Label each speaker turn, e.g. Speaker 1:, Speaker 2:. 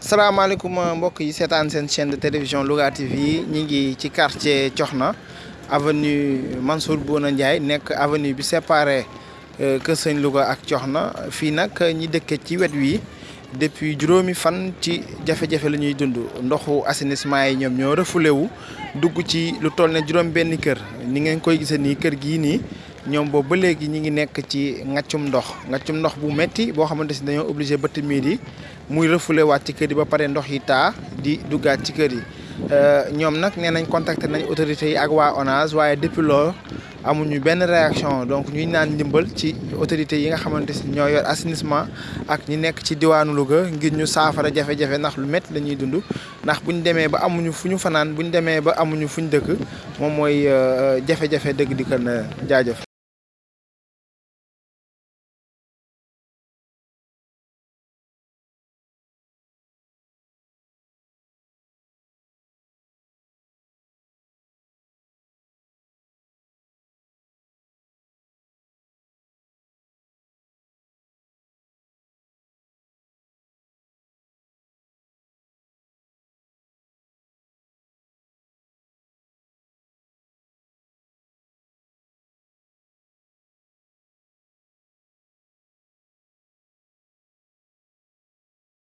Speaker 1: salaamaaleykum mbokk yi seetaan chaîne de télévision Louga TV ñi ngi ci quartier Coxna avenue Mansour Bouna avenue bi séparé Kër Sëñ Louga ak Coxna. Fii nag ñi depuis juróomi fan ci jafe-jafe la ñuy dund. Ndoxu assainissement yi ñoom ñoo refoulé wu dugg ci lu toll ne juróom benn kër. Ni ngeen koy gisee nii kër gii ñoom boobu ba léegi ñi ngi nekk ci ngaccum ndox ngaccum ndox bu metti boo xamante si dañoo obligé bëtt miir yi muy refoulé waat ci kër ba pare ndox yi taa di duggaat ci kër yi. Ñoom nag nee nañ contacté nañ autorités yi ak waa ONAS waaye depuis loolu amuñu benn réaction. Donc ñuy naan ndimbal ci autorités yi nga xamante si yor assainissement ak ñi nekk ci diwaanu Louga ngir ñu saafara jafe-jafe ndax lu métti la dund. Ba amuñu ba amuñu dëkk jafe-jafe dëgg di jaajëf